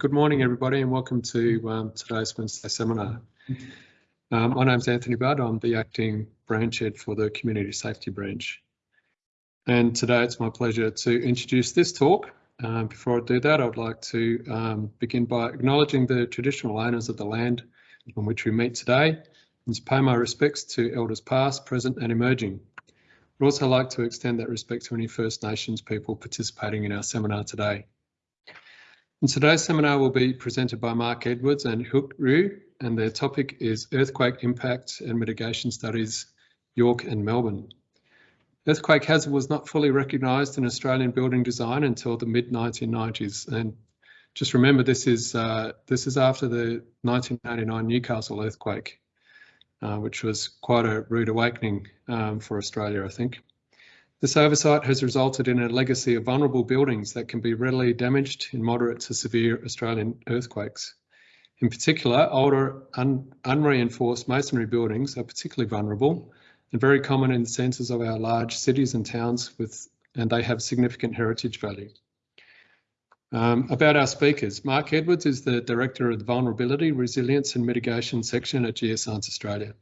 good morning, everybody, and welcome to um, today's Wednesday seminar. Um, my name's Anthony Budd. I'm the acting branch head for the Community Safety Branch. And today it's my pleasure to introduce this talk. Um, before I do that, I would like to um, begin by acknowledging the traditional owners of the land on which we meet today and to pay my respects to elders past, present and emerging. I'd also like to extend that respect to any First Nations people participating in our seminar today. And today's seminar will be presented by Mark Edwards and Hyeuk Ryu, and their topic is Earthquake Impact and Mitigation Studies, York and Melbourne. Earthquake hazard was not fully recognised in Australian building design until the mid 1990s, and just remember this is uh, this is after the 1989 Newcastle earthquake, uh, which was quite a rude awakening um, for Australia, I think. This oversight has resulted in a legacy of vulnerable buildings that can be readily damaged in moderate to severe Australian earthquakes. In particular, older un unreinforced masonry buildings are particularly vulnerable and very common in the centres of our large cities and towns with, and they have significant heritage value. Um, about our speakers, Mark Edwards is the Director of the Vulnerability, Resilience and Mitigation section at Geoscience Australia.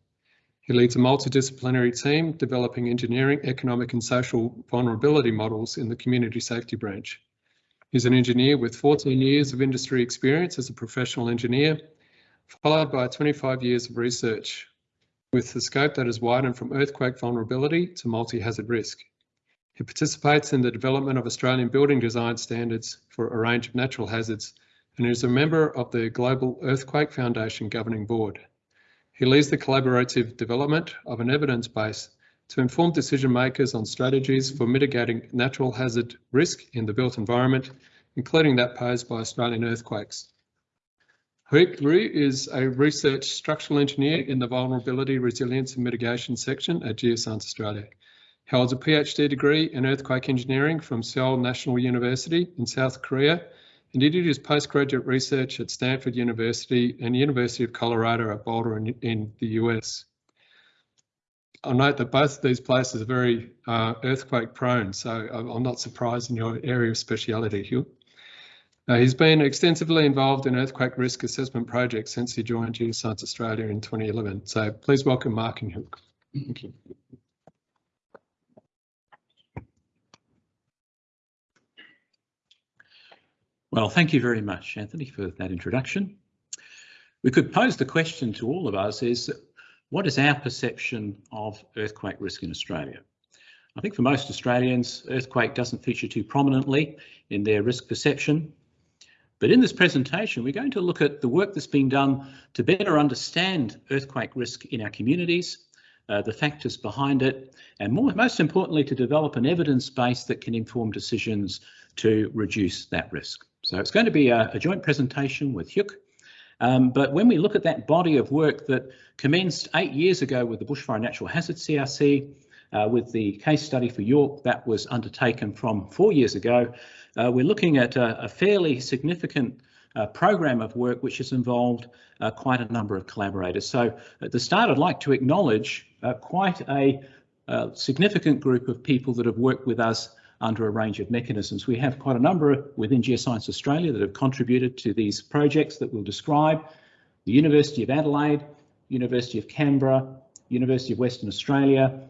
He leads a multidisciplinary team developing engineering, economic and social vulnerability models in the community safety branch. He's an engineer with 14 years of industry experience as a professional engineer, followed by 25 years of research with the scope that has widened from earthquake vulnerability to multi-hazard risk. He participates in the development of Australian building design standards for a range of natural hazards and is a member of the Global Earthquake Foundation Governing Board. He leads the collaborative development of an evidence base to inform decision makers on strategies for mitigating natural hazard risk in the built environment, including that posed by Australian earthquakes. Hyeuk Ryu is a research structural engineer in the Vulnerability, Resilience and Mitigation section at Geoscience Australia. He holds a PhD degree in earthquake engineering from Seoul National University in South Korea and he did his postgraduate research at Stanford University and University of Colorado at Boulder in, in the US. I'll note that both of these places are very uh, earthquake prone, so I'm not surprised in your area of speciality, Hugh. Uh, he's been extensively involved in earthquake risk assessment projects since he joined Geoscience Australia in 2011. So please welcome Mark and Hugh. Thank you. Well, thank you very much, Anthony, for that introduction. We could pose the question to all of us is, what is our perception of earthquake risk in Australia? I think for most Australians, earthquake doesn't feature too prominently in their risk perception. But in this presentation, we're going to look at the work that's being done to better understand earthquake risk in our communities, uh, the factors behind it, and more, most importantly, to develop an evidence base that can inform decisions to reduce that risk. So it's going to be a, a joint presentation with Hugh. Um, but when we look at that body of work that commenced eight years ago with the Bushfire Natural Hazard CRC, uh, with the case study for York that was undertaken from four years ago, uh, we're looking at a, a fairly significant uh, program of work which has involved uh, quite a number of collaborators. So at the start, I'd like to acknowledge uh, quite a uh, significant group of people that have worked with us under a range of mechanisms. We have quite a number within Geoscience Australia that have contributed to these projects that we'll describe. The University of Adelaide, University of Canberra, University of Western Australia.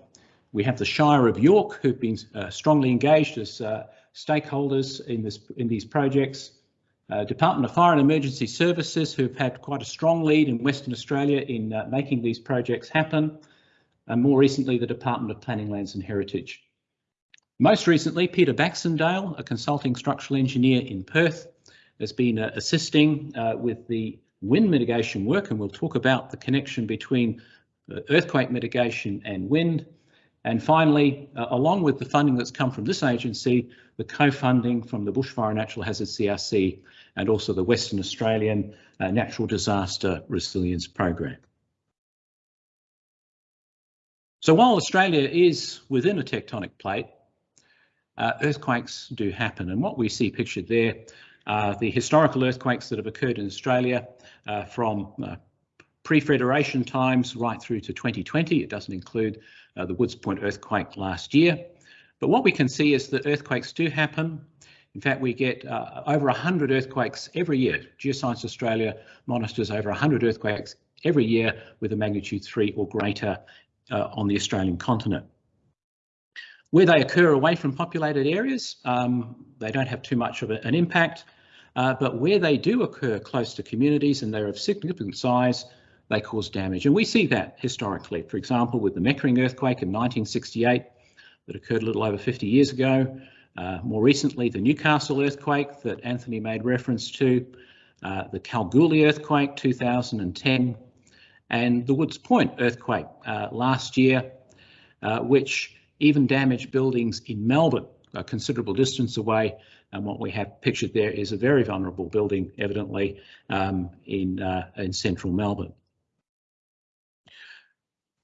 We have the Shire of York who've been uh, strongly engaged as uh, stakeholders in, this, in these projects. Uh, Department of Fire and Emergency Services who've had quite a strong lead in Western Australia in uh, making these projects happen. And more recently, the Department of Planning, Lands and Heritage. Most recently, Peter Baxendale, a consulting structural engineer in Perth, has been uh, assisting uh, with the wind mitigation work, and we'll talk about the connection between uh, earthquake mitigation and wind. And finally, uh, along with the funding that's come from this agency, the co-funding from the Bushfire Natural Hazard CRC and also the Western Australian uh, Natural Disaster Resilience Program. So while Australia is within a tectonic plate, uh, earthquakes do happen. And what we see pictured there are the historical earthquakes that have occurred in Australia uh, from uh, pre-federation times right through to 2020. It doesn't include uh, the Woods Point earthquake last year. But what we can see is that earthquakes do happen In fact, we get uh, over 100 earthquakes every year. Geoscience Australia monitors over 100 earthquakes every year with a magnitude 3 or greater uh, on the Australian continent. Where they occur away from populated areas, um, they don't have too much of a, an impact, uh, but where they do occur close to communities and they're of significant size, they cause damage. And we see that historically, for example, with the Meckering earthquake in 1968 that occurred a little over 50 years ago. Uh, more recently, the Newcastle earthquake that Anthony made reference to, uh, the Kalgoorlie earthquake 2010, and the Woods Point earthquake uh, last year, uh, which even damaged buildings in Melbourne, a considerable distance away. And what we have pictured there is a very vulnerable building, evidently, um, in, uh, in central Melbourne.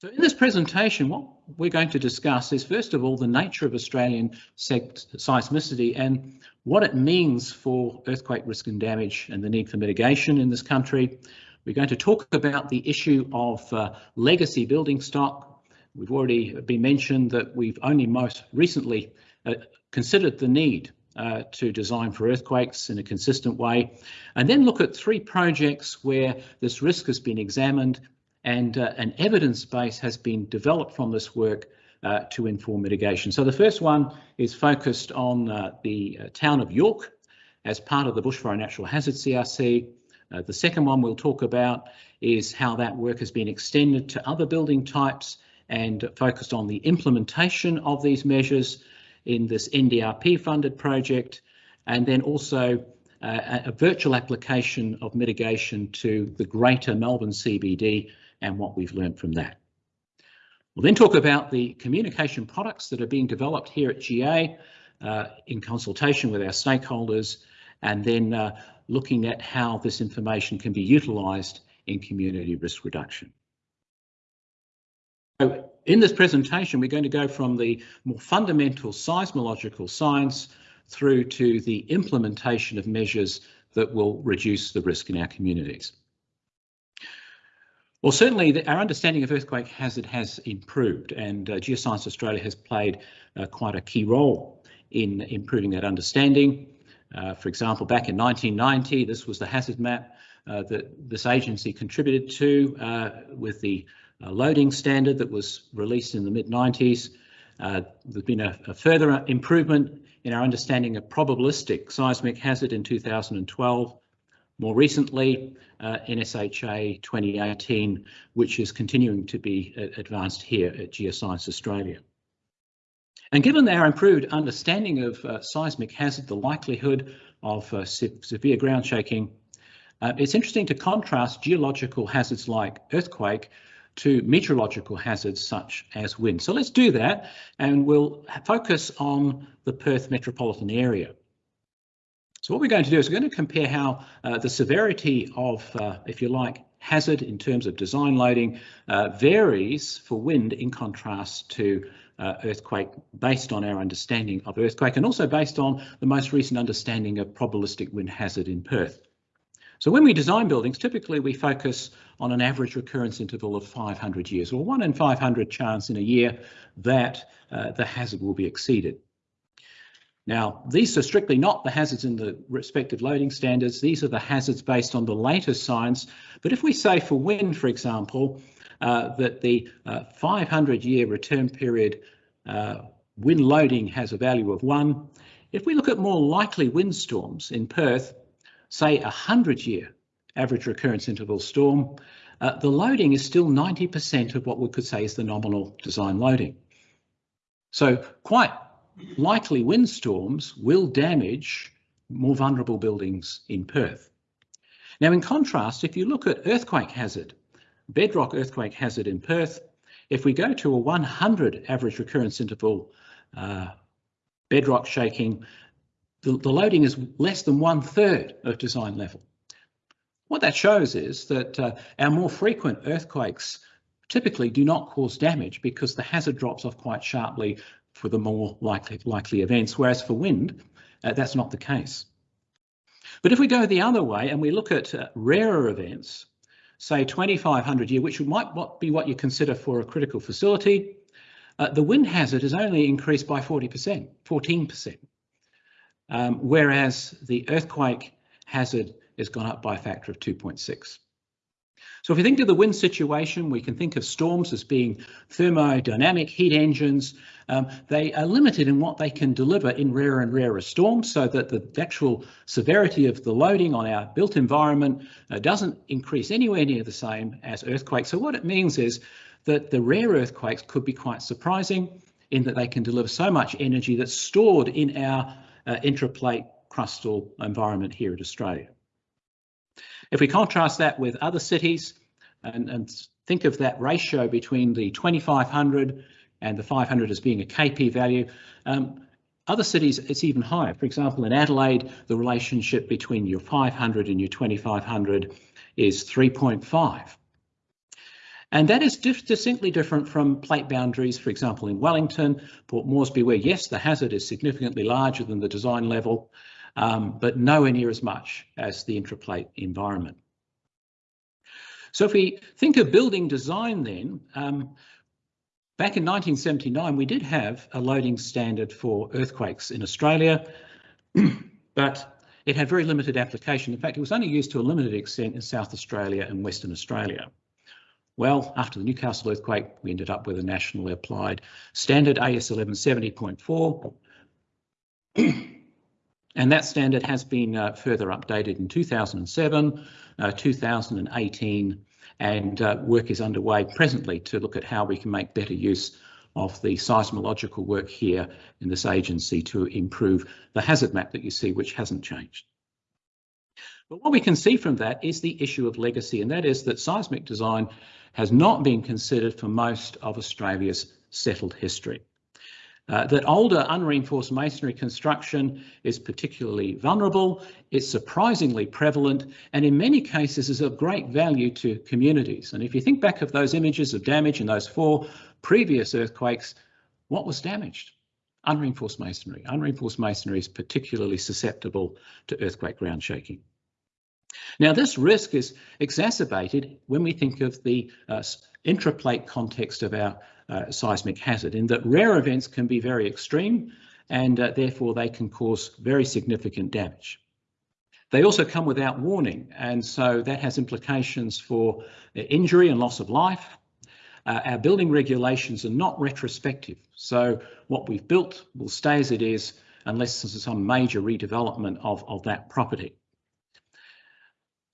So in this presentation, what we're going to discuss is first of all the nature of Australian seismicity and what it means for earthquake risk and damage and the need for mitigation in this country. We're going to talk about the issue of uh, legacy building stock. We've already been mentioned that we've only most recently uh, considered the need uh, to design for earthquakes in a consistent way, and then look at three projects where this risk has been examined and uh, an evidence base has been developed from this work uh, to inform mitigation. So the first one is focused on uh, the uh, town of York as part of the Bushfire Natural Hazard CRC. The second one we'll talk about is how that work has been extended to other building types and focused on the implementation of these measures in this NDRP funded project and then also uh, a virtual application of mitigation to the greater Melbourne CBD and what we've learned from that. We'll then talk about the communication products that are being developed here at GA uh, in consultation with our stakeholders and then uh, looking at how this information can be utilised in community risk reduction. So in this presentation, we're going to go from the more fundamental seismological science through to the implementation of measures that will reduce the risk in our communities. Well, certainly the, our understanding of earthquake hazard has improved and uh, Geoscience Australia has played uh, quite a key role in improving that understanding. Uh, for example, back in 1990, this was the hazard map uh, that this agency contributed to uh, with the loading standard that was released in the mid-90s. there's been a, a further improvement in our understanding of probabilistic seismic hazard in 2012 more recently, uh, NSHA 2018, which is continuing to be uh, advanced here at Geoscience Australia. And given our improved understanding of uh, seismic hazard, the likelihood of uh, se severe ground shaking, uh, it's interesting to contrast geological hazards like earthquake to meteorological hazards such as wind. So let's do that and we'll focus on the Perth metropolitan area. So what we're going to do is we're going to compare how uh, the severity of, uh, if you like, hazard in terms of design loading uh, varies for wind in contrast to uh, earthquake based on our understanding of earthquake and also based on the most recent understanding of probabilistic wind hazard in Perth. So when we design buildings, typically we focus on an average recurrence interval of 500 years or one in 500 chance in a year that uh, the hazard will be exceeded. Now, these are strictly not the hazards in the respective loading standards. These are the hazards based on the latest science. But if we say for wind, for example, uh, that the 500-year uh, return period uh, wind loading has a value of one, if we look at more likely windstorms in Perth, say a 100-year average recurrence interval storm, uh, the loading is still 90% of what we could say is the nominal design loading. So quite likely windstorms will damage more vulnerable buildings in Perth. Now, in contrast, if you look at earthquake hazard, bedrock earthquake hazard in Perth, if we go to a 100 average recurrence interval uh, bedrock shaking, the, the, loading is less than one third of design level. What that shows is that uh, our more frequent earthquakes typically do not cause damage because the hazard drops off quite sharply for the more likely, likely events, whereas for wind, uh, that's not the case. But if we go the other way and we look at uh, rarer events, say 2500 year, which might be what you consider for a critical facility, uh, the wind hazard has only increased by 40%, 14%. um, whereas the earthquake hazard has gone up by a factor of 2.6. So if we think of the wind situation, we can think of storms as being thermodynamic heat engines. Um, they are limited in what they can deliver in rarer and rarer storms so that the actual severity of the loading on our built environment uh, doesn't increase anywhere near the same as earthquakes. So what it means is that the rare earthquakes could be quite surprising in that they can deliver so much energy that's stored in our uh, intraplate crustal environment here in Australia. If we contrast that with other cities and, and think of that ratio between the 2500 and the 500 as being a KP value, um, other cities it's even higher. For example, in Adelaide, the relationship between your 500 and your 2500 is 3.5. And that is distinctly different from plate boundaries, for example, in Wellington, Port Moresby, where yes, the hazard is significantly larger than the design level, um, but nowhere near as much as the intraplate environment. So if we think of building design then, um, back in 1979, we did have a loading standard for earthquakes in Australia, but it had very limited application. In fact, it was only used to a limited extent in South Australia and Western Australia. Well, after the Newcastle earthquake, we ended up with a nationally applied standard AS 1170.4. And that standard has been uh, further updated in 2007, uh, 2018, and uh, work is underway presently to look at how we can make better use of the seismological work here in this agency to improve the hazard map that you see, which hasn't changed. But what we can see from that is the issue of legacy, and that is that seismic design has not been considered for most of Australia's settled history. Uh, that older unreinforced masonry construction is particularly vulnerable, it's surprisingly prevalent, and in many cases is of great value to communities. And if you think back of those images of damage in those four previous earthquakes, what was damaged? Unreinforced masonry. Unreinforced masonry is particularly susceptible to earthquake ground shaking. Now, this risk is exacerbated when we think of the uh, intraplate context of our uh, seismic hazard in that rare events can be very extreme and uh, therefore they can cause very significant damage. They also come without warning and so that has implications for injury and loss of life. Uh, our building regulations are not retrospective so what we've built will stay as it is unless there's some major redevelopment of, of that property.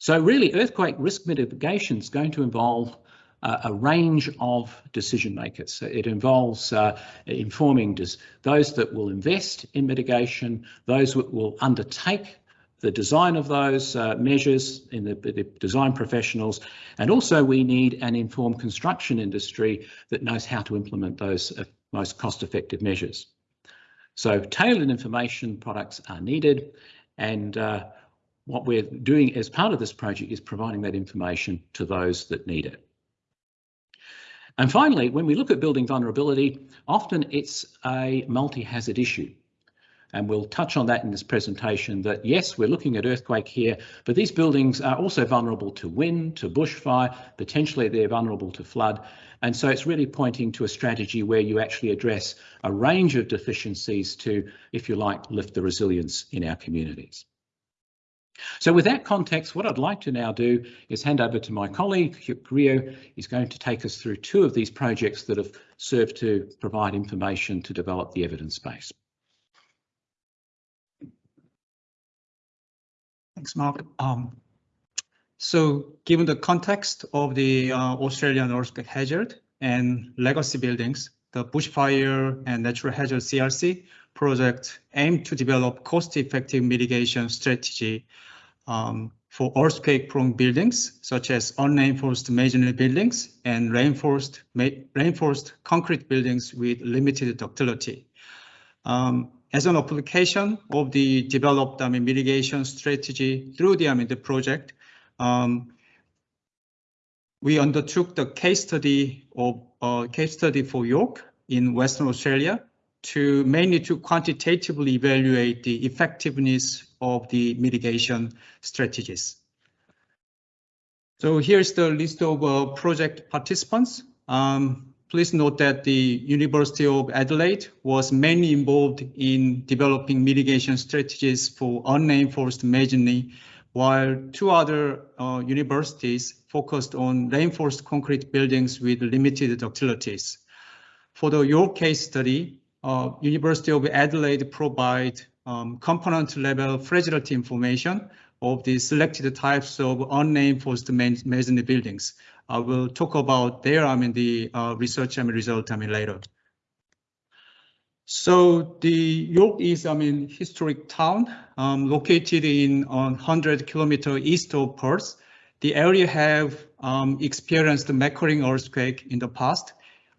So really earthquake risk mitigation is going to involve uh, a range of decision makers. It involves uh, informing those that will invest in mitigation, those that will undertake the design of those uh, measures in the, the, design professionals, and also we need an informed construction industry that knows how to implement those uh, most cost-effective measures. So tailored information products are needed, and uh, what we're doing as part of this project is providing that information to those that need it. And finally, when we look at building vulnerability, often it's a multi-hazard issue. And we'll touch on that in this presentation that yes, we're looking at earthquake here, but these buildings are also vulnerable to wind, to bushfire, potentially they're vulnerable to flood. And so it's really pointing to a strategy where you actually address a range of deficiencies to, if you like, lift the resilience in our communities. So with that context, what I'd like to now do is hand over to my colleague, Ryu. He's going to take us through two of these projects that have served to provide information to develop the evidence base. Thanks, Mark. Um, so given the context of the uh, Australian earthquake hazard and legacy buildings, the bushfire and natural hazard CRC project aim to develop cost-effective mitigation strategy um, for earthquake-prone buildings, such as unreinforced masonry buildings and reinforced, reinforced concrete buildings with limited ductility. Um, as an application of the developed I mean, mitigation strategy through the, I mean, the project, um, we undertook the case study of case study for York in Western Australia to mainly to quantitatively evaluate the effectiveness of the mitigation strategies. So here's the list of uh, project participants. Um, please note that the University of Adelaide was mainly involved in developing mitigation strategies for unreinforced masonry, while two other uh, universities focused on reinforced concrete buildings with limited ductilities. For the York case study, uh, University of Adelaide provide um, component level fragility information of the selected types of unreinforced masonry buildings. I will talk about there, I mean, the uh, research I mean, result, I mean, later. So the York is, I mean, historic town um, located in 100 kilometer east of Perth. The area have um, experienced the Meckering earthquake in the past,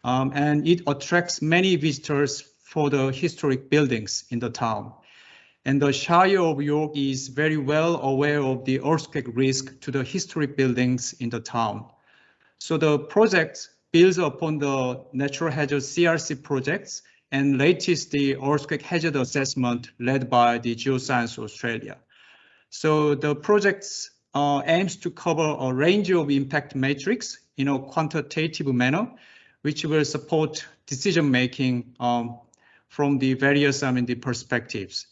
um, and it attracts many visitors for the historic buildings in the town. And the Shire of York is very well aware of the earthquake risk to the historic buildings in the town. So the project builds upon the natural hazard CRC projects and latest the earthquake hazard assessment led by the Geoscience Australia. So the project uh, aims to cover a range of impact metrics in a quantitative manner, which will support decision making um, from the various I mean, the perspectives.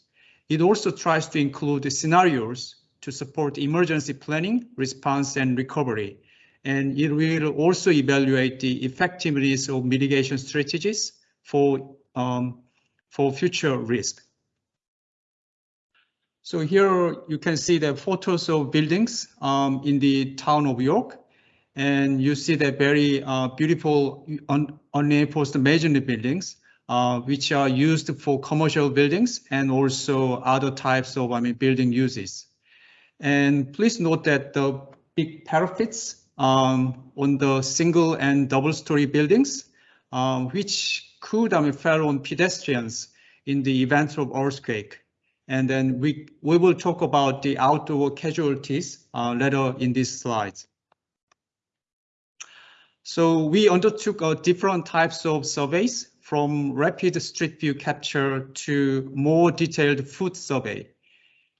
It also tries to include the scenarios to support emergency planning, response, and recovery and it will also evaluate the effectiveness of mitigation strategies for, um, for future risk. So here you can see the photos of buildings um, in the town of York, and you see the very uh, beautiful un unreinforced masonry buildings, uh, which are used for commercial buildings and also other types of I mean, building uses. And please note that the big parapets um, on the single and double story buildings, um, which could mean, fall on pedestrians in the event of earthquake. And then we, we will talk about the outdoor casualties uh, later in these slides. So we undertook uh, different types of surveys from rapid street view capture to more detailed foot survey.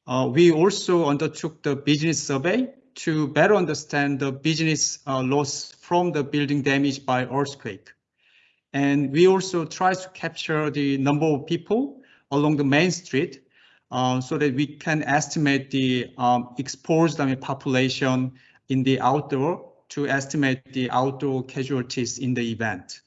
Uh, we also undertook the business survey to better understand the business uh, loss from the building damage by earthquake. And we also try to capture the number of people along the main street uh, so that we can estimate the um, exposed I mean, population in the outdoor to estimate the outdoor casualties in the event.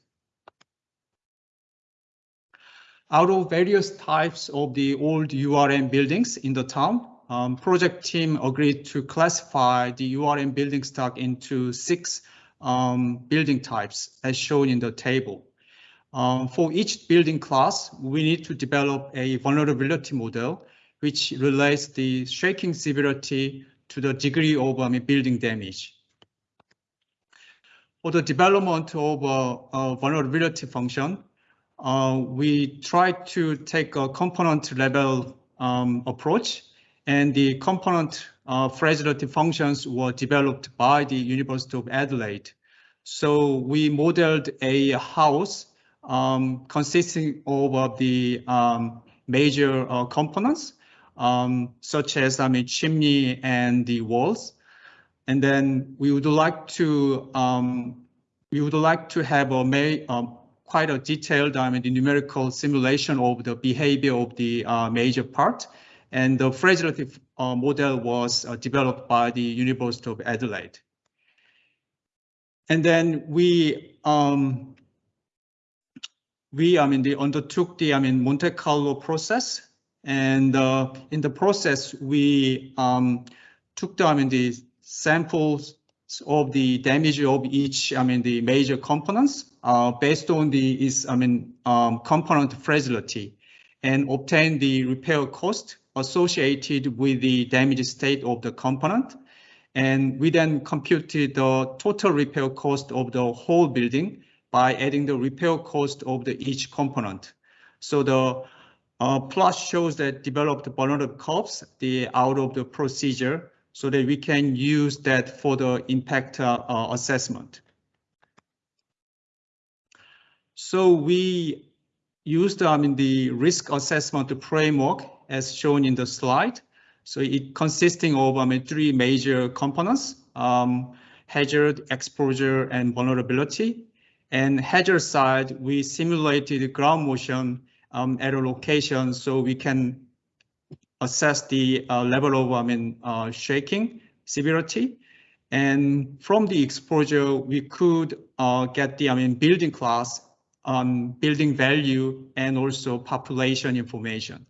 Out of various types of the old URM buildings in the town, um, project team agreed to classify the URM building stock into six um, building types as shown in the table. Um, for each building class, we need to develop a vulnerability model which relates the shaking severity to the degree of um, building damage. For the development of a, a vulnerability function, uh, we try to take a component level um, approach and the component uh, fragility functions were developed by the University of Adelaide. So we modeled a house um, consisting of the um, major uh, components, um, such as I mean, chimney and the walls. And then we would like to um, we would like to have a may, um, quite a detailed I mean, the numerical simulation of the behavior of the uh, major part and the fragility uh, model was uh, developed by the University of Adelaide. And then we, um, we, I mean, they undertook the, I mean, Monte Carlo process. And uh, in the process, we um, took the, I mean, the samples of the damage of each, I mean, the major components uh, based on the, is, I mean, um, component fragility and obtain the repair cost associated with the damaged state of the component. And we then computed the total repair cost of the whole building by adding the repair cost of the each component. So the uh, plot shows that developed vulnerable curves the out of the procedure so that we can use that for the impact uh, uh, assessment. So we used I mean, the risk assessment framework as shown in the slide. So it consisting of I mean, three major components, um, hazard, exposure, and vulnerability. And hazard side, we simulated ground motion um, at a location so we can assess the uh, level of I mean, uh, shaking severity. And from the exposure, we could uh, get the I mean, building class, um, building value, and also population information.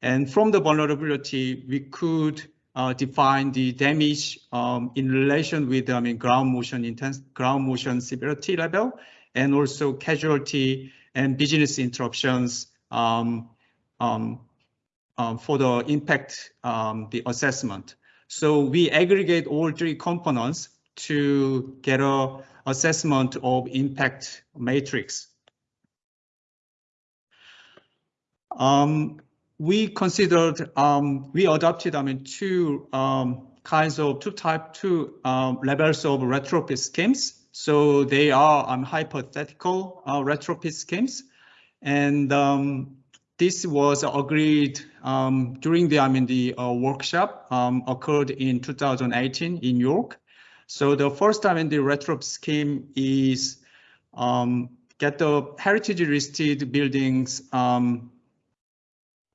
And from the vulnerability, we could uh, define the damage um, in relation with I mean, ground motion intense, ground motion severity level, and also casualty and business interruptions um, um, um, for the impact, um, the assessment. So we aggregate all three components to get a assessment of impact matrix. Um, we considered, um, we adopted, I mean, two um, kinds of two type, two um, levels of retrofit schemes. So they are um, hypothetical uh, retrofit schemes. And um, this was agreed um, during the I mean the uh, workshop um, occurred in 2018 in York. So the first time in the retrofit scheme is um, get the heritage listed buildings um,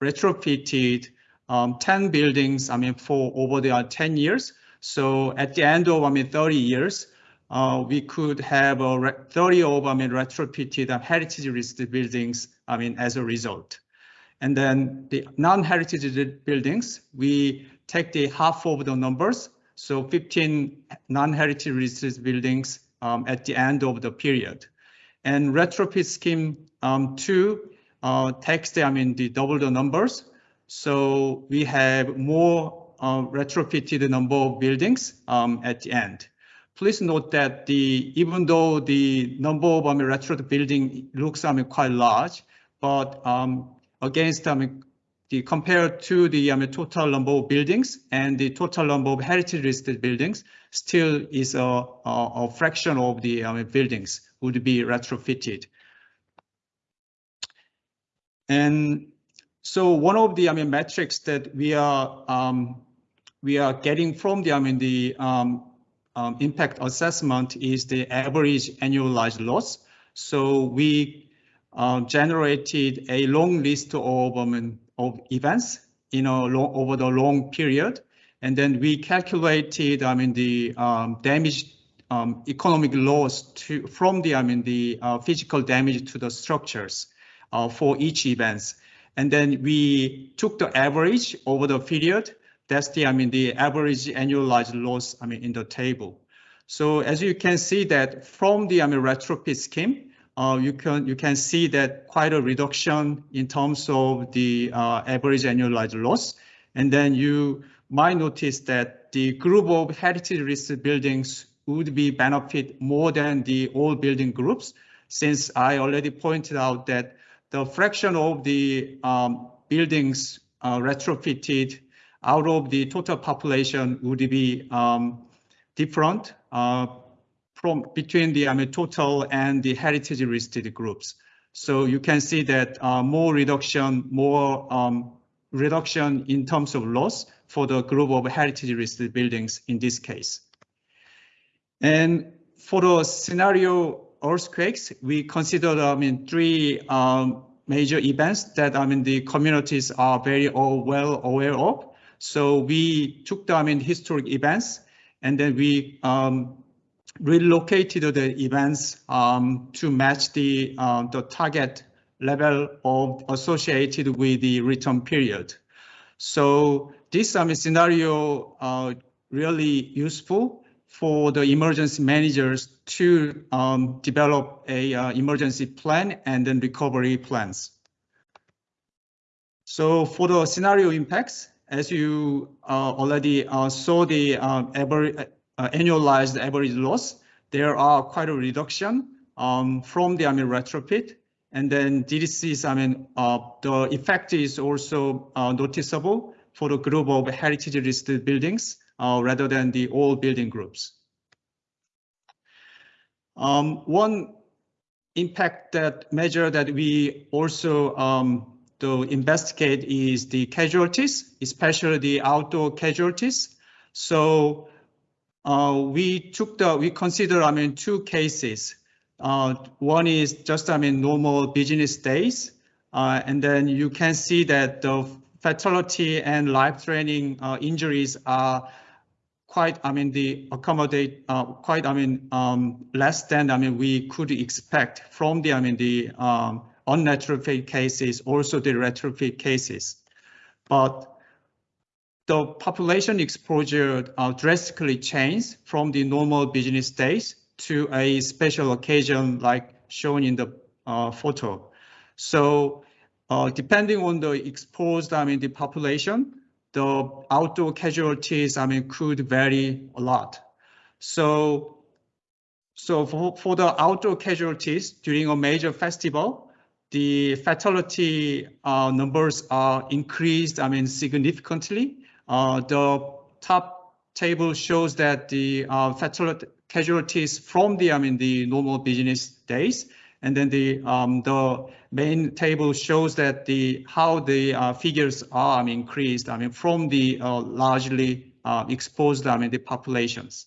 retrofitted um, 10 buildings. I mean for over the uh, 10 years. So at the end of I mean 30 years, uh, we could have a 30 of I mean retrofitted uh, heritage listed buildings. I mean as a result. And then the non-heritage buildings, we take the half of the numbers. So 15 non-heritage listed buildings um, at the end of the period. And retrofit scheme um, two uh, takes the, I mean, the double the numbers. So we have more uh, retrofitted number of buildings um, at the end. Please note that the even though the number of um, mean, retrofit building looks I mean, quite large, but um, against I mean, the compared to the I mean, total number of buildings and the total number of heritage listed buildings still is a, a, a fraction of the I mean, buildings would be retrofitted. And so one of the I mean metrics that we are um, we are getting from the I mean the um, um, impact assessment is the average annualized loss. So we uh, generated a long list of, um, of events you know, long, over the long period. And then we calculated, I mean, the um, damage, um, economic loss to, from the, I mean, the uh, physical damage to the structures uh, for each events. And then we took the average over the period. That's the, I mean, the average annualized loss, I mean, in the table. So as you can see that from the, I mean, retrofit scheme, uh, you can you can see that quite a reduction in terms of the uh, average annualized loss. And then you might notice that the group of heritage listed buildings would be benefit more than the old building groups, since I already pointed out that the fraction of the um, buildings uh, retrofitted out of the total population would be um, different uh, from between the I mean, total and the heritage listed groups. So you can see that uh, more reduction, more um, reduction in terms of loss for the group of heritage listed buildings in this case. And for the scenario earthquakes, we considered I mean three um, major events that I mean the communities are very all well aware of. So we took the I mean historic events and then we um, relocated the events um, to match the, uh, the target level of associated with the return period. So this um, scenario uh, really useful for the emergency managers to um, develop a uh, emergency plan and then recovery plans. So for the scenario impacts, as you uh, already uh, saw the uh, uh, annualized average loss, there are quite a reduction um, from the I mean retrofit. And then DDCs, I mean, the effect is also noticeable for the group of heritage listed buildings rather than the old building groups. Um, one impact that measure that we also um, to investigate is the casualties, especially the outdoor casualties. So uh, we took the, we consider, I mean, two cases. Uh, one is just, I mean, normal business days. Uh, and then you can see that the fatality and life-threatening uh, injuries are quite, I mean, the accommodate uh, quite, I mean, um, less than, I mean, we could expect from the, I mean, the um, unnatural cases, also the retrofit cases. But the population exposure uh, drastically changed from the normal business days to a special occasion like shown in the uh, photo. So uh, depending on the exposed, I mean, the population, the outdoor casualties, I mean, could vary a lot. So, so for, for the outdoor casualties during a major festival, the fatality uh, numbers are increased, I mean, significantly uh, the top table shows that the uh, fatal casualties from the I mean the normal business days, and then the um, the main table shows that the how the uh, figures are I mean, increased. I mean from the uh, largely uh, exposed I mean the populations.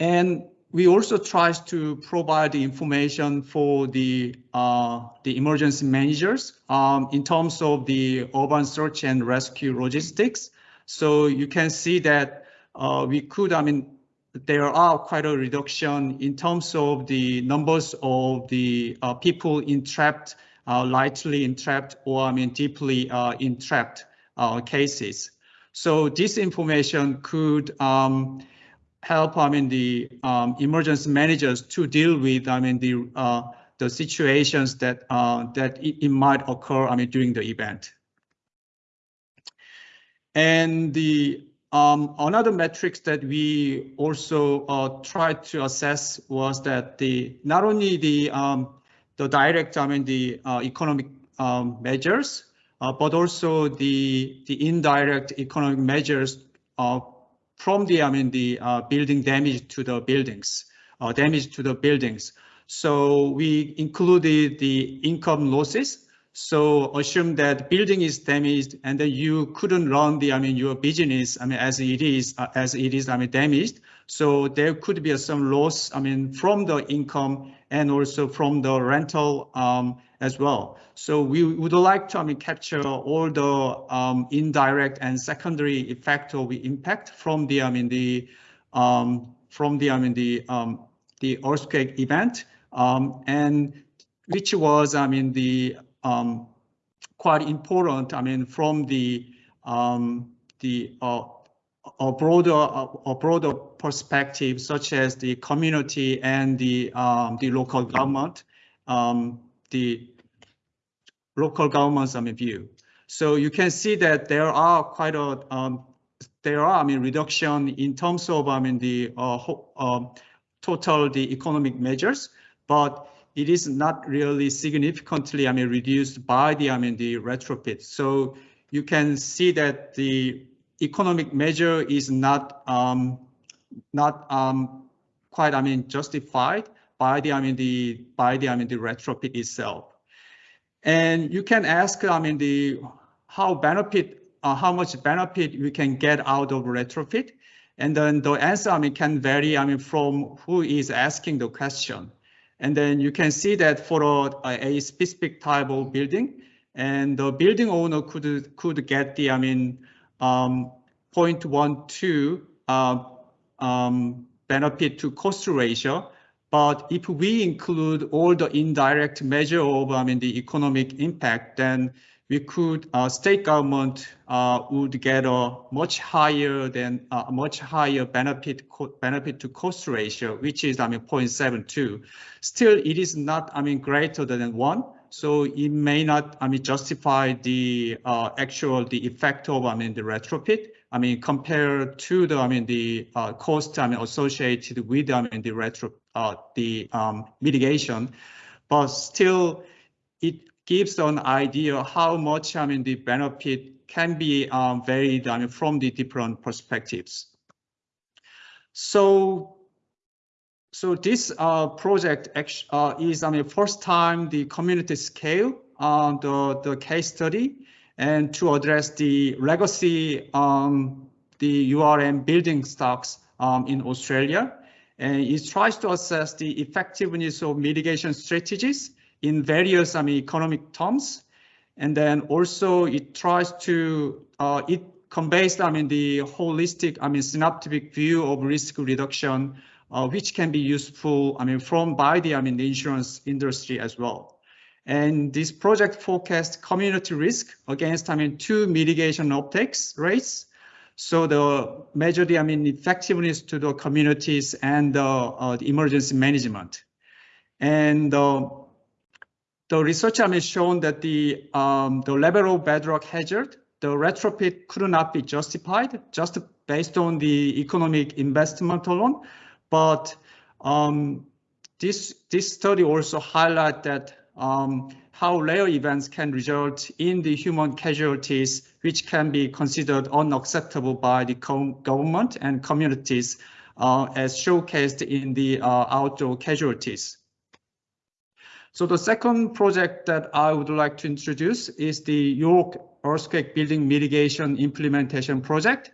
And we also try to provide the information for the uh, the emergency managers um, in terms of the urban search and rescue logistics. So you can see that uh, we could, I mean, there are quite a reduction in terms of the numbers of the uh, people entrapped, uh, lightly entrapped, or I mean deeply uh, entrapped uh, cases. So this information could um, help, I mean, the um, emergency managers to deal with, I mean, the uh, the situations that uh, that it, it, might occur, I mean, during the event. And the um, another metrics that we also uh, tried to assess was that the not only the um, the direct, I mean, the uh, economic um, measures, uh, but also the the indirect economic measures from the, I mean, the uh, building damage to the buildings, uh, damage to the buildings. So we included the income losses. So assume that building is damaged and then you couldn't run the, I mean, your business, I mean, as it is, uh, as it is, I mean, damaged. So there could be some loss, I mean, from the income and also from the rental um, as well. So we would like to I mean, capture all the um, indirect and secondary effect or the impact from the I mean the um, from the I mean the um, the earthquake event um, and which was I mean the um, quite important I mean from the um, the uh, a broader a, broader perspective such as the community and the the local government the local governments I mean, view. So you can see that there are quite a um, there are I mean reduction in terms of I mean the uh, uh, total the economic measures, but it is not really significantly I mean reduced by the I mean the retrofit. So you can see that the economic measure is not um, not um, quite I mean justified by the I mean the by the I mean the retrofit itself. And you can ask, I mean, the how benefit, uh, how much benefit we can get out of retrofit. And then the answer, I mean, can vary, I mean, from who is asking the question. And then you can see that for a, a specific type of building, and the building owner could could get the, I mean, um, 0.12 uh, um, benefit to cost ratio but if we include all the indirect measure of, I mean, the economic impact, then we could, uh, state government uh, would get a much higher than uh, much higher benefit benefit to cost ratio, which is, I mean, 0.72. Still, it is not, I mean, greater than one. So it may not, I mean, justify the uh, actual the effect of, I mean, the retrofit. I mean, compared to the, I mean, the uh, cost, I mean, associated with, I mean, the retro, uh, the um, mitigation, but still, it gives an idea how much, I mean, the benefit can be um, varied, I mean, from the different perspectives. So, so this uh, project uh, is, I mean, first time the community scale, the the case study and to address the legacy um, the URM building stocks um, in Australia. And it tries to assess the effectiveness of mitigation strategies in various I mean, economic terms. And then also it tries to, uh, it conveys I mean, the holistic, I mean, synaptic view of risk reduction, uh, which can be useful, I mean, from by the, I mean, the insurance industry as well. And this project forecast community risk against, I mean, two mitigation uptakes rates. So the measure the, I mean, effectiveness to the communities and uh, the emergency management. And uh, the research has shown that the, um, the level of bedrock hazard, the retrofit could not be justified just based on the economic investment alone. But um, this, this study also highlight that um, how rare events can result in the human casualties, which can be considered unacceptable by the government and communities uh, as showcased in the uh, outdoor casualties. So the second project that I would like to introduce is the York Earthquake Building Mitigation Implementation Project,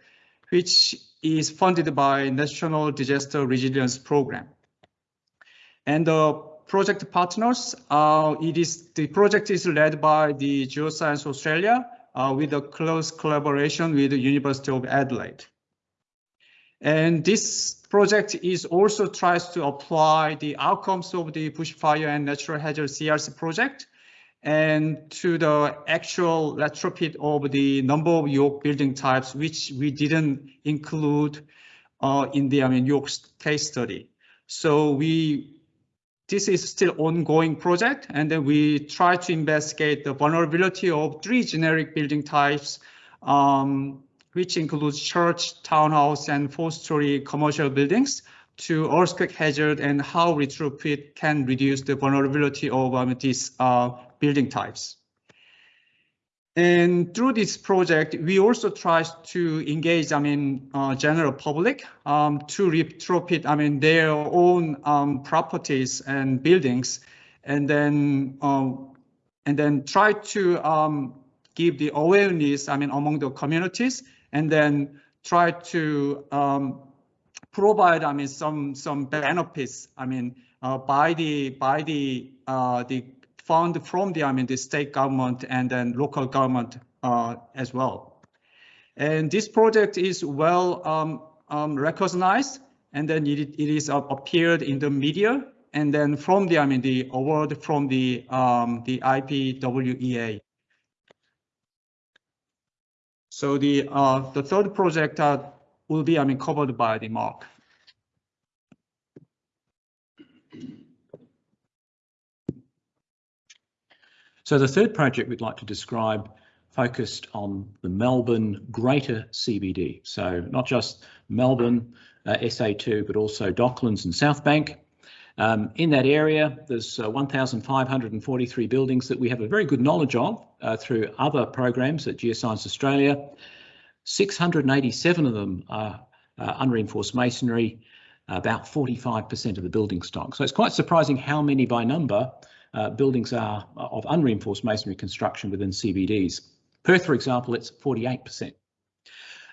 which is funded by National Disaster Resilience Program. And the project partners, uh, it is the project is led by the Geoscience Australia uh, with a close collaboration with the University of Adelaide. And this project is also tries to apply the outcomes of the bushfire and natural hazard CRC project and to the actual retrofit of the number of York building types, which we didn't include uh, in the I mean, York case study. So we, this is still ongoing project, and then we try to investigate the vulnerability of three generic building types um, which includes church, townhouse, and four-story commercial buildings to earthquake hazard and how retrofit can reduce the vulnerability of um, these uh, building types. And through this project, we also try to engage, I mean, uh, general public um, to retrofit, I mean, their own um, properties and buildings, and then um, and then try to um, give the awareness, I mean, among the communities and then try to um, provide, I mean, some some benefits. I mean, uh, by the by the uh, the fund from the I mean the state government and then local government uh, as well. And this project is well um, um, recognized, and then it, it is uh, appeared in the media, and then from the I mean the award from the um, the IPWEA. So the uh, the third project uh, will be I mean covered by the MARC. So the third project we'd like to describe focused on the Melbourne Greater CBD. So not just Melbourne uh, SA2, but also Docklands and South Bank. Um, in that area, there's uh, 1,543 buildings that we have a very good knowledge of uh, through other programs at Geoscience Australia. 687 of them are uh, unreinforced masonry, about 45% of the building stock. So it's quite surprising how many by number uh, buildings are of unreinforced masonry construction within CBDs. Perth, for example, it's 48%.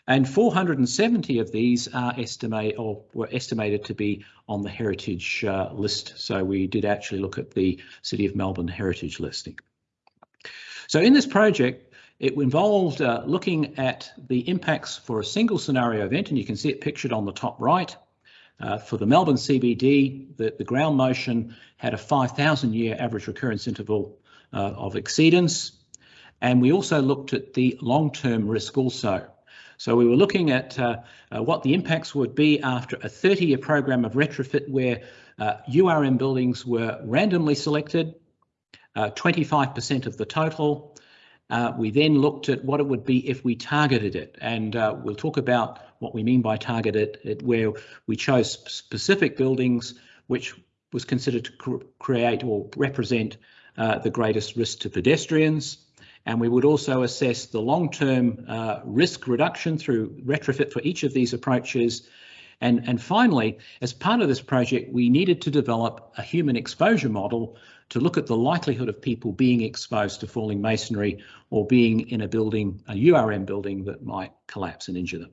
And 470 of these are estimate or were estimated to be on the heritage uh, list. So we did actually look at the City of Melbourne heritage listing. So in this project, it involved uh, looking at the impacts for a single scenario event, and you can see it pictured on the top right. Uh, for the Melbourne CBD, the, the ground motion had a 5,000 year average recurrence interval uh, of exceedance. And we also looked at the long-term risk also. So we were looking at uh, uh, what the impacts would be after a 30-year program of retrofit where uh, URM buildings were randomly selected, 25% uh, of the total. Uh, we then looked at what it would be if we targeted it, and uh, we'll talk about what we mean by targeted, it, where we chose specific buildings which was considered to cr create or represent the greatest risk to pedestrians. And we would also assess the long-term uh, risk reduction through retrofit for each of these approaches. And, and finally, as part of this project, we needed to develop a human exposure model to look at the likelihood of people being exposed to falling masonry or being in a building, a URM building that might collapse and injure them.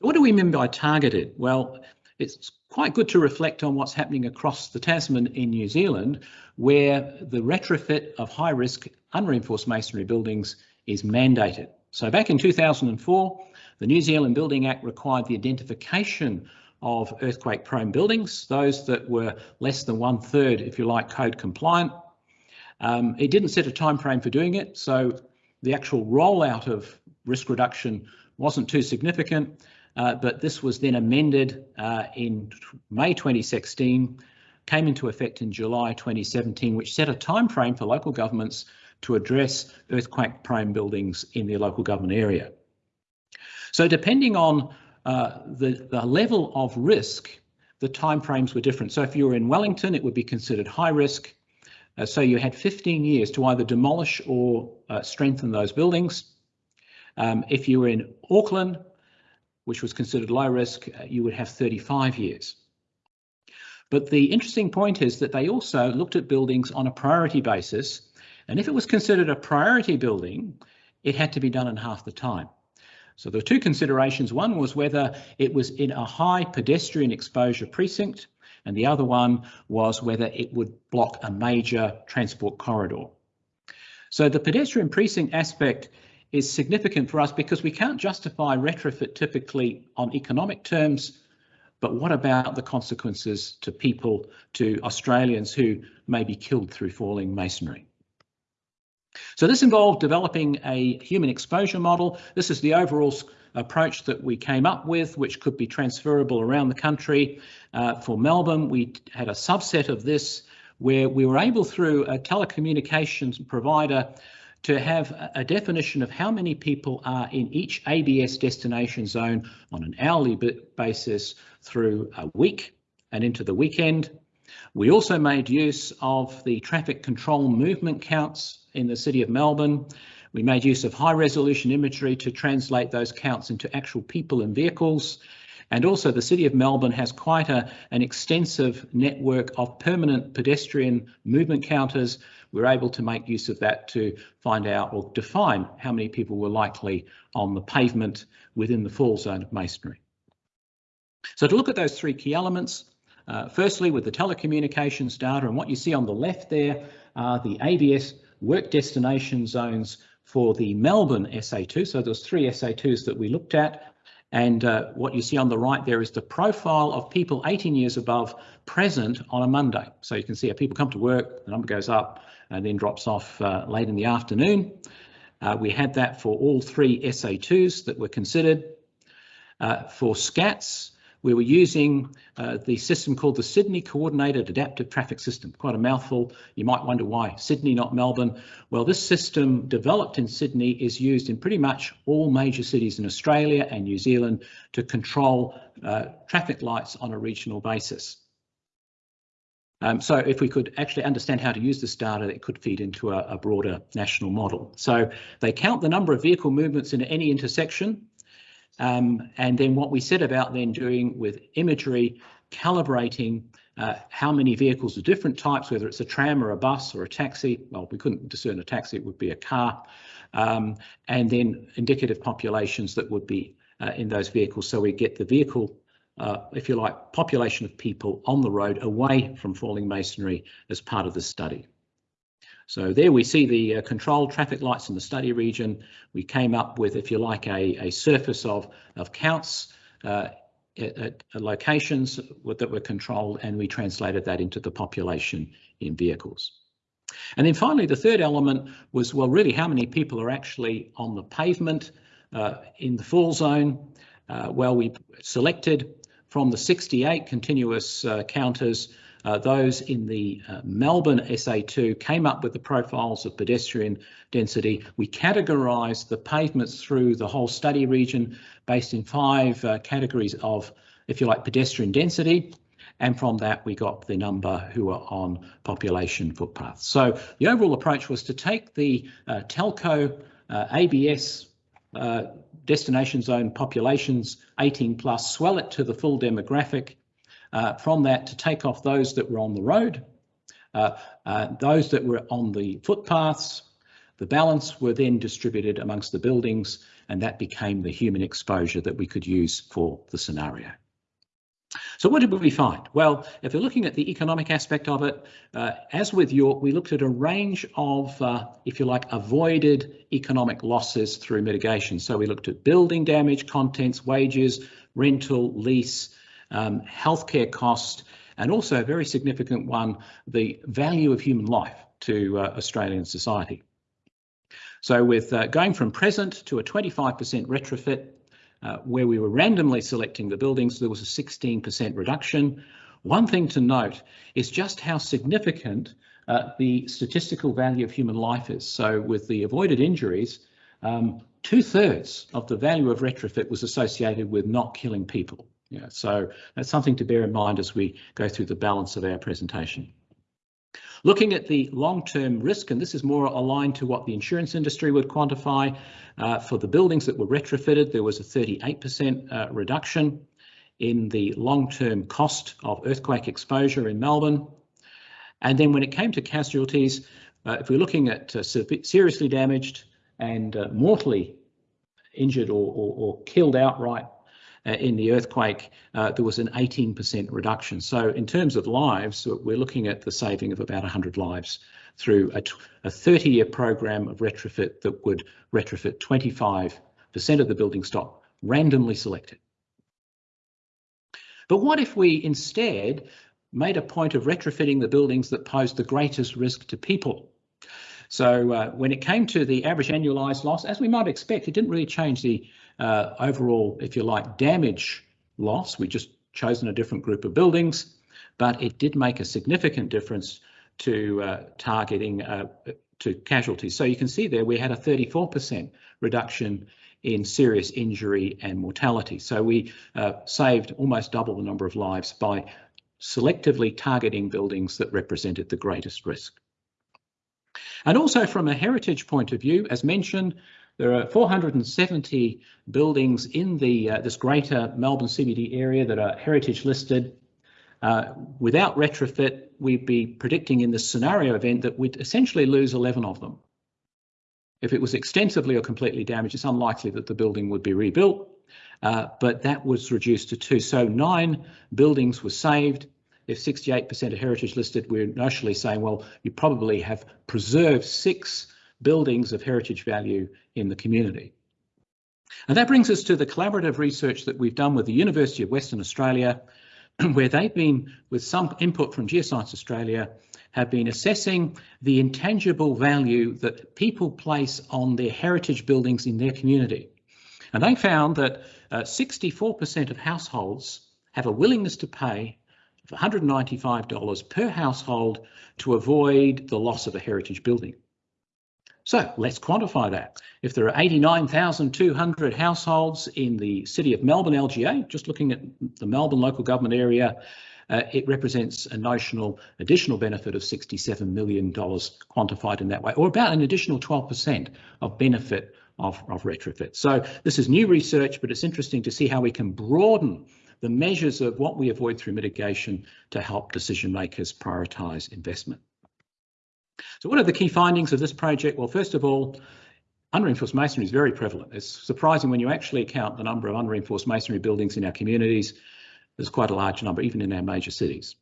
So what do we mean by targeted? Well, it's quite good to reflect on what's happening across the Tasman in New Zealand, where the retrofit of high risk unreinforced masonry buildings is mandated. So back in 2004, the New Zealand Building Act required the identification of earthquake prone buildings, those that were less than one third, if you like, code compliant. Um, it didn't set a time frame for doing it, so the actual rollout of risk reduction wasn't too significant, uh, but this was then amended uh, in May 2016, came into effect in July 2017, which set a time frame for local governments to address earthquake prone buildings in their local government area. So depending on uh, the, the level of risk, the timeframes were different. So if you were in Wellington, it would be considered high risk. Uh, so you had 15 years to either demolish or uh, strengthen those buildings. Um, if you were in Auckland, which was considered low risk, uh, you would have 35 years. But the interesting point is that they also looked at buildings on a priority basis. And if it was considered a priority building, it had to be done in half the time. So there were two considerations. One was whether it was in a high pedestrian exposure precinct, and the other one was whether it would block a major transport corridor. So the pedestrian precinct aspect is significant for us because we can't justify retrofit typically on economic terms, but what about the consequences to people, to Australians who may be killed through falling masonry? So this involved developing a human exposure model. This is the overall approach that we came up with, which could be transferable around the country. Uh, for Melbourne, we had a subset of this where we were able through a telecommunications provider to have a definition of how many people are in each ABS destination zone on an hourly basis through a week and into the weekend. We also made use of the traffic control movement counts in the city of Melbourne. We made use of high resolution imagery to translate those counts into actual people and vehicles. And also the City of Melbourne has quite a, an extensive network of permanent pedestrian movement counters. We're able to make use of that to find out or define how many people were likely on the pavement within the fall zone of masonry. So to look at those three key elements, uh, firstly with the telecommunications data and what you see on the left there are the ABS work destination zones for the Melbourne SA2. So there's three SA2s that we looked at. And uh, what you see on the right there is the profile of people 18 years above present on a Monday. So you can see how people come to work, the number goes up and then drops off uh, late in the afternoon. Uh, we had that for all three SA2s that were considered. Uh, for SCATs, we were using uh, the system called the Sydney Coordinated Adaptive Traffic System. Quite a mouthful. You might wonder why Sydney, not Melbourne. Well, this system developed in Sydney is used in pretty much all major cities in Australia and New Zealand to control uh, traffic lights on a regional basis. Um, so if we could actually understand how to use this data, it could feed into a, a broader national model. So they count the number of vehicle movements in any intersection um, and then what we set about then doing with imagery, calibrating uh, how many vehicles of different types, whether it's a tram or a bus or a taxi. Well, we couldn't discern a taxi, it would be a car. Um, and then indicative populations that would be uh, in those vehicles. So we get the vehicle, uh, if you like, population of people on the road away from falling masonry as part of the study. So there we see the uh, controlled traffic lights in the study region. We came up with, if you like, a, a surface of, of counts uh, at, at, locations that were controlled and we translated that into the population in vehicles. And then finally, the third element was, well, really how many people are actually on the pavement uh, in the fall zone? Uh, well, we selected from the 68 continuous uh, counters uh, those in the uh, Melbourne SA2 came up with the profiles of pedestrian density. We categorised the pavements through the whole study region based in five uh, categories of, if you like, pedestrian density. And from that, we got the number who are on population footpaths. So the overall approach was to take the uh, telco uh, ABS uh, destination zone populations 18 plus, swell it to the full demographic, uh, from that to take off those that were on the road, uh, uh, those that were on the footpaths, the balance were then distributed amongst the buildings and that became the human exposure that we could use for the scenario. So what did we find? Well, if we're looking at the economic aspect of it, uh, as with York, we looked at a range of, uh, if you like, avoided economic losses through mitigation. So we looked at building damage, contents, wages, rental, lease, um, healthcare cost, and also a very significant one, the value of human life to uh, Australian society. So with uh, going from present to a 25% retrofit, uh, where we were randomly selecting the buildings, there was a 16% reduction. One thing to note is just how significant uh, the statistical value of human life is. So with the avoided injuries, um, two thirds of the value of retrofit was associated with not killing people. Yeah, so that's something to bear in mind as we go through the balance of our presentation. Looking at the long-term risk, and this is more aligned to what the insurance industry would quantify, uh, for the buildings that were retrofitted, there was a 38% uh, reduction in the long-term cost of earthquake exposure in Melbourne. And then when it came to casualties, uh, if we're looking at uh, seriously damaged and uh, mortally injured or, or, or killed outright uh, in the earthquake, uh, there was an 18% reduction. So in terms of lives, we're looking at the saving of about 100 lives through a, a 30-year program of retrofit that would retrofit 25% of the building stock, randomly selected. But what if we instead made a point of retrofitting the buildings that posed the greatest risk to people? So uh, when it came to the average annualised loss, as we might expect, it didn't really change the uh, overall, if you like, damage loss. We just chosen a different group of buildings, but it did make a significant difference to uh, targeting uh, to casualties. So you can see there we had a 34% reduction in serious injury and mortality. So we uh, saved almost double the number of lives by selectively targeting buildings that represented the greatest risk. And also from a heritage point of view, as mentioned, there are 470 buildings in the uh, this greater Melbourne CBD area that are heritage listed. Uh, without retrofit, we'd be predicting in this scenario event that we'd essentially lose 11 of them. If it was extensively or completely damaged, it's unlikely that the building would be rebuilt, uh, but that was reduced to two. So nine buildings were saved. If 68% are heritage listed, we're notionally saying, well, you probably have preserved six buildings of heritage value in the community. And that brings us to the collaborative research that we've done with the University of Western Australia, where they've been, with some input from Geoscience Australia, have been assessing the intangible value that people place on their heritage buildings in their community. And they found that 64% uh, of households have a willingness to pay $195 per household to avoid the loss of a heritage building. So let's quantify that. If there are 89,200 households in the City of Melbourne LGA, just looking at the Melbourne local government area, uh, it represents a notional additional benefit of $67 million quantified in that way, or about an additional 12% of benefit of, of retrofit. So this is new research, but it's interesting to see how we can broaden the measures of what we avoid through mitigation to help decision makers prioritise investment. So what are the key findings of this project? Well, first of all, unreinforced masonry is very prevalent. It's surprising when you actually count the number of unreinforced masonry buildings in our communities. There's quite a large number, even in our major cities.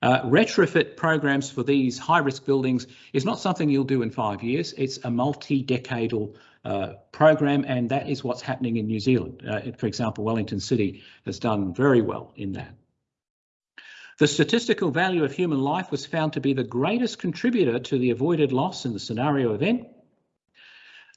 Uh, retrofit programs for these high-risk buildings is not something you'll do in five years. It's a multi-decadal uh, program, and that is what's happening in New Zealand. Uh, for example, Wellington City has done very well in that. The statistical value of human life was found to be the greatest contributor to the avoided loss in the scenario event.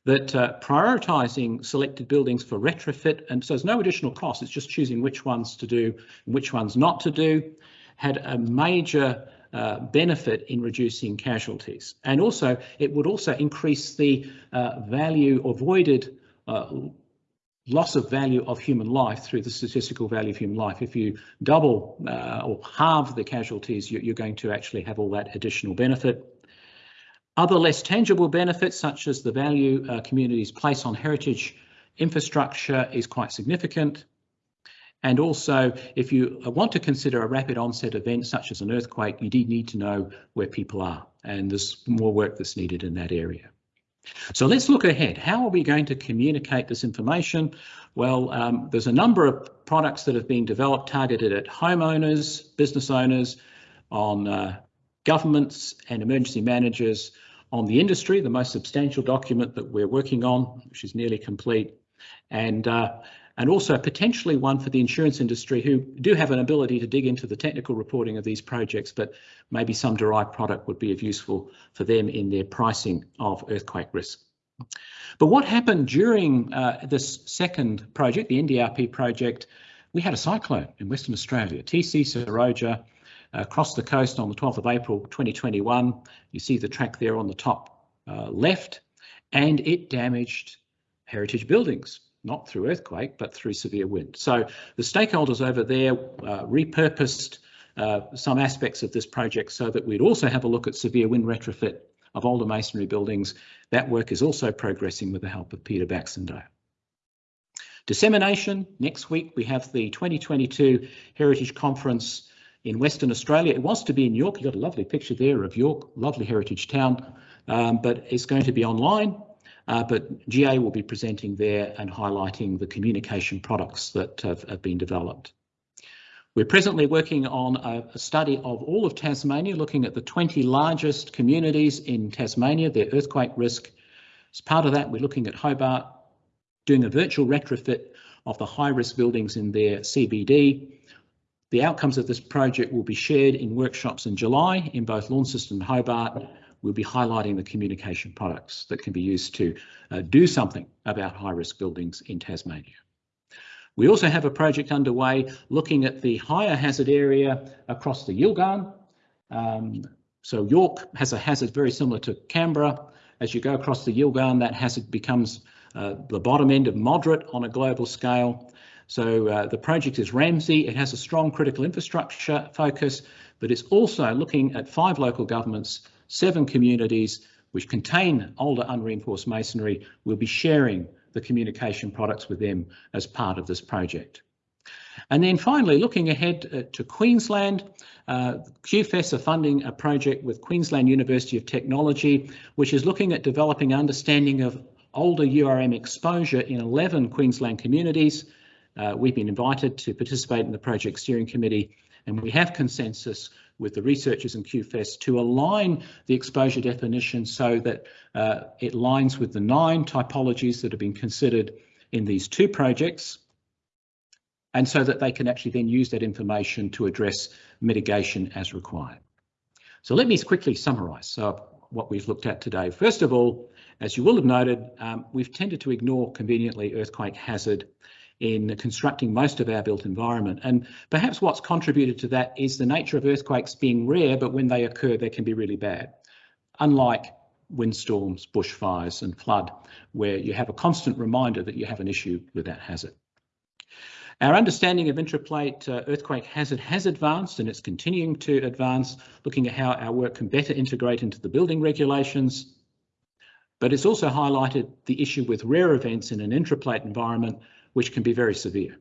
That uh, prioritising selected buildings for retrofit, and so there's no additional cost, it's just choosing which ones to do and which ones not to do, had a major uh, benefit in reducing casualties. And also, it would also increase the uh, value avoided uh, loss of value of human life through the statistical value of human life. If you double uh, or halve the casualties, you're going to actually have all that additional benefit. Other less tangible benefits, such as the value uh, communities place on heritage infrastructure is quite significant. And also, if you want to consider a rapid onset event such as an earthquake, you do need to know where people are. And there's more work that's needed in that area. So let's look ahead. How are we going to communicate this information? Well, um, there's a number of products that have been developed targeted at homeowners, business owners, on uh, governments and emergency managers, on the industry, the most substantial document that we're working on, which is nearly complete, and uh, and also potentially one for the insurance industry who do have an ability to dig into the technical reporting of these projects, but maybe some derived product would be of useful for them in their pricing of earthquake risk. But what happened during uh, this second project, the NDRP project, we had a cyclone in Western Australia, TC Seroja, across the coast on the 12th of April 2021. You see the track there on the top uh, left, and it damaged heritage buildings not through earthquake, but through severe wind. So the stakeholders over there uh, repurposed uh, some aspects of this project so that we'd also have a look at severe wind retrofit of older masonry buildings. That work is also progressing with the help of Peter Baxendale. Dissemination, next week we have the 2022 Heritage Conference in Western Australia. It was to be in York, you got a lovely picture there of York, lovely heritage town, um, but it's going to be online uh, but GA will be presenting there and highlighting the communication products that have, have been developed. We're presently working on a, a, study of all of Tasmania, looking at the 20 largest communities in Tasmania, their earthquake risk. As part of that, we're looking at Hobart, doing a virtual retrofit of the high risk buildings in their CBD. The outcomes of this project will be shared in workshops in July in both Launceston and Hobart, we'll be highlighting the communication products that can be used to uh, do something about high risk buildings in Tasmania. We also have a project underway looking at the higher hazard area across the Yilgarn. Um, so York has a hazard very similar to Canberra. As you go across the Yilgarn, that hazard becomes uh, the bottom end of moderate on a global scale. So uh, the project is Ramsey. It has a strong critical infrastructure focus, but it's also looking at five local governments seven communities which contain older unreinforced masonry will be sharing the communication products with them as part of this project. And then finally, looking ahead uh, to Queensland, uh, QFES are funding a project with Queensland University of Technology, which is looking at developing understanding of older URM exposure in 11 Queensland communities. Uh, we've been invited to participate in the project steering committee and we have consensus with the researchers in QFES to align the exposure definition so that uh, it lines with the nine typologies that have been considered in these two projects and so that they can actually then use that information to address mitigation as required. So let me quickly summarise uh, what we've looked at today. First of all, as you will have noted, um, we've tended to ignore conveniently earthquake hazard in constructing most of our built environment. And perhaps what's contributed to that is the nature of earthquakes being rare, but when they occur, they can be really bad. Unlike windstorms, bushfires and flood, where you have a constant reminder that you have an issue with that hazard. Our understanding of intraplate uh, earthquake hazard has advanced and it's continuing to advance, looking at how our work can better integrate into the building regulations. But it's also highlighted the issue with rare events in an intraplate environment which can be very severe.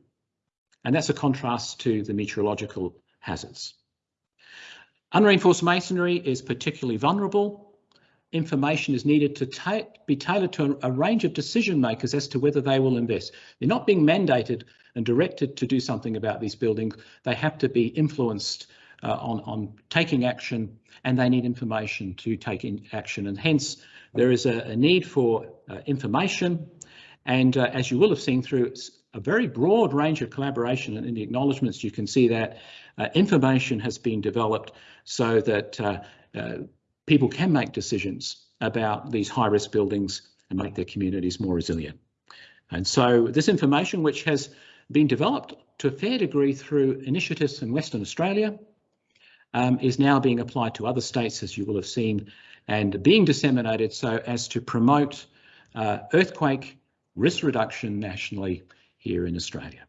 And that's a contrast to the meteorological hazards. Unreinforced masonry is particularly vulnerable. Information is needed to ta be tailored to a, range of decision makers as to whether they will invest. They're not being mandated and directed to do something about these buildings. They have to be influenced uh, on, on taking action and they need information to take in action. And hence, there is a, a need for uh, information and uh, as you will have seen through a very broad range of collaboration and in the acknowledgements, you can see that uh, information has been developed so that uh, uh people can make decisions about these high risk buildings and make their communities more resilient. And so this information, which has been developed to a fair degree through initiatives in Western Australia, um, is now being applied to other states, as you will have seen, and being disseminated so as to promote uh, earthquake risk reduction nationally here in Australia.